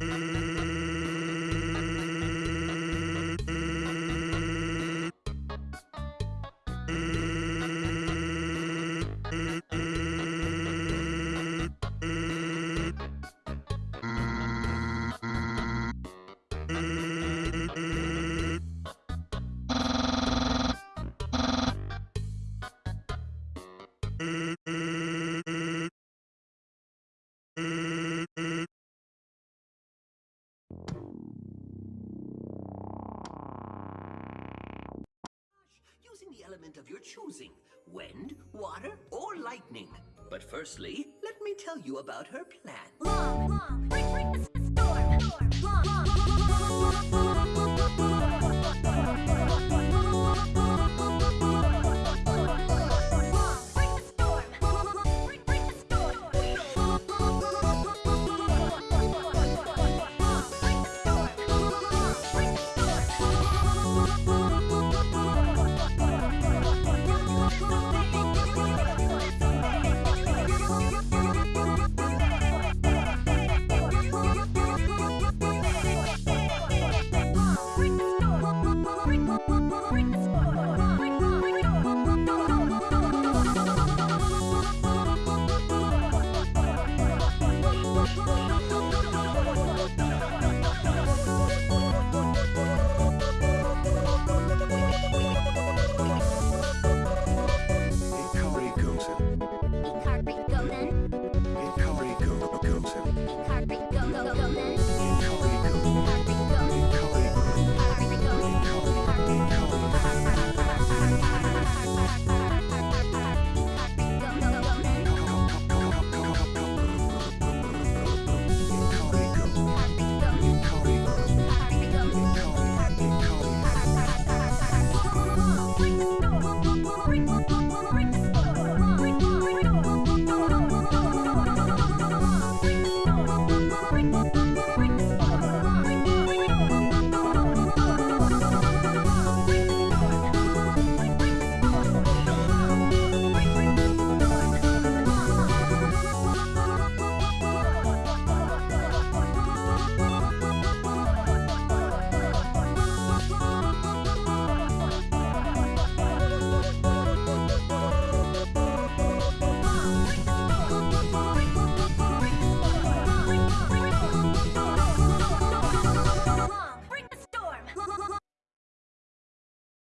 Mm-hmm. Element of your choosing wind, water, or lightning. But firstly, let me tell you about her plan. Long, long, the storm, storm, long,